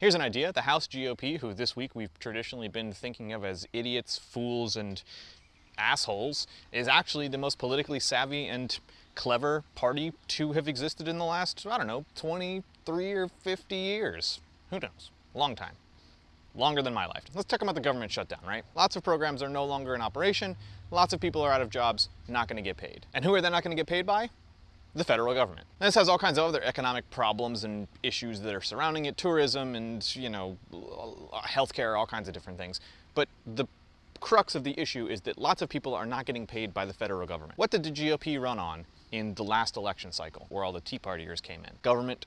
Here's an idea. The House GOP, who this week we've traditionally been thinking of as idiots, fools, and assholes, is actually the most politically savvy and clever party to have existed in the last, I don't know, 23 or 50 years. Who knows? Long time. Longer than my life. Let's talk about the government shutdown, right? Lots of programs are no longer in operation. Lots of people are out of jobs, not going to get paid. And who are they not going to get paid by? The federal government. This has all kinds of other economic problems and issues that are surrounding it, tourism and, you know, uh, healthcare, all kinds of different things. But the crux of the issue is that lots of people are not getting paid by the federal government. What did the GOP run on in the last election cycle, where all the Tea Partiers came in? Government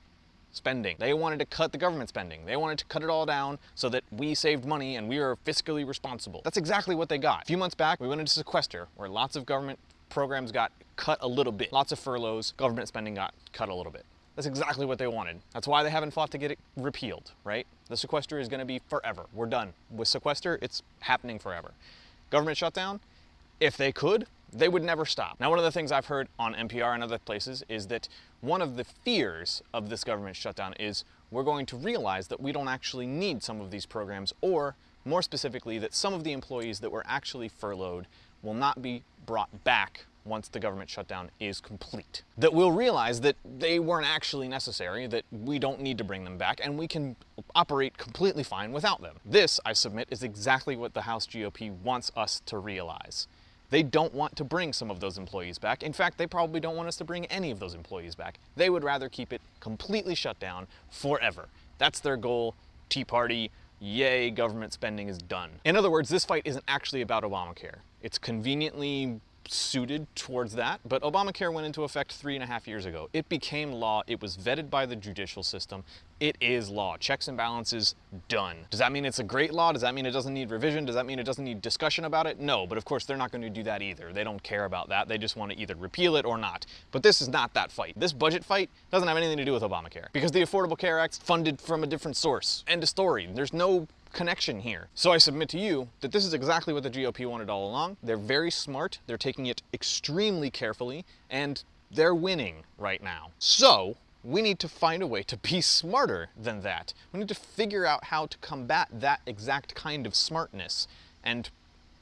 spending. They wanted to cut the government spending. They wanted to cut it all down so that we saved money and we are fiscally responsible. That's exactly what they got. A few months back, we went into sequester, where lots of government programs got cut a little bit. Lots of furloughs, government spending got cut a little bit. That's exactly what they wanted. That's why they haven't fought to get it repealed, right? The sequester is gonna be forever. We're done. With sequester, it's happening forever. Government shutdown, if they could, they would never stop. Now, one of the things I've heard on NPR and other places is that one of the fears of this government shutdown is we're going to realize that we don't actually need some of these programs, or more specifically, that some of the employees that were actually furloughed will not be brought back once the government shutdown is complete. That we'll realize that they weren't actually necessary, that we don't need to bring them back, and we can operate completely fine without them. This, I submit, is exactly what the House GOP wants us to realize. They don't want to bring some of those employees back. In fact, they probably don't want us to bring any of those employees back. They would rather keep it completely shut down forever. That's their goal. Tea Party, yay, government spending is done. In other words, this fight isn't actually about Obamacare. It's conveniently suited towards that, but Obamacare went into effect three and a half years ago. It became law, it was vetted by the judicial system, it is law. Checks and balances, done. Does that mean it's a great law? Does that mean it doesn't need revision? Does that mean it doesn't need discussion about it? No, but of course they're not going to do that either. They don't care about that. They just want to either repeal it or not. But this is not that fight. This budget fight doesn't have anything to do with Obamacare because the Affordable Care Act's funded from a different source. End of story. There's no connection here. So I submit to you that this is exactly what the GOP wanted all along. They're very smart, they're taking it extremely carefully, and they're winning right now. So we need to find a way to be smarter than that. We need to figure out how to combat that exact kind of smartness. And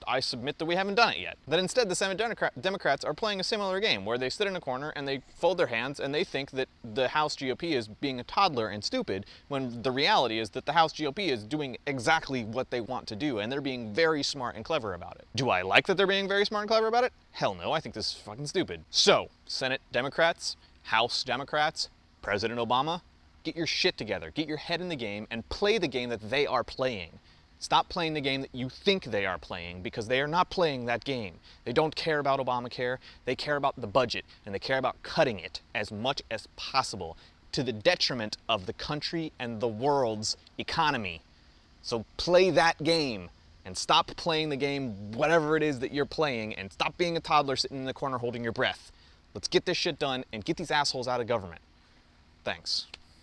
I submit that we haven't done it yet. That instead the Senate Democrats are playing a similar game where they sit in a corner and they fold their hands and they think that the House GOP is being a toddler and stupid when the reality is that the House GOP is doing exactly what they want to do and they're being very smart and clever about it. Do I like that they're being very smart and clever about it? Hell no, I think this is fucking stupid. So, Senate Democrats, House Democrats, President Obama, get your shit together, get your head in the game and play the game that they are playing. Stop playing the game that you think they are playing because they are not playing that game. They don't care about Obamacare, they care about the budget and they care about cutting it as much as possible to the detriment of the country and the world's economy. So play that game and stop playing the game, whatever it is that you're playing, and stop being a toddler sitting in the corner holding your breath. Let's get this shit done and get these assholes out of government. Thanks.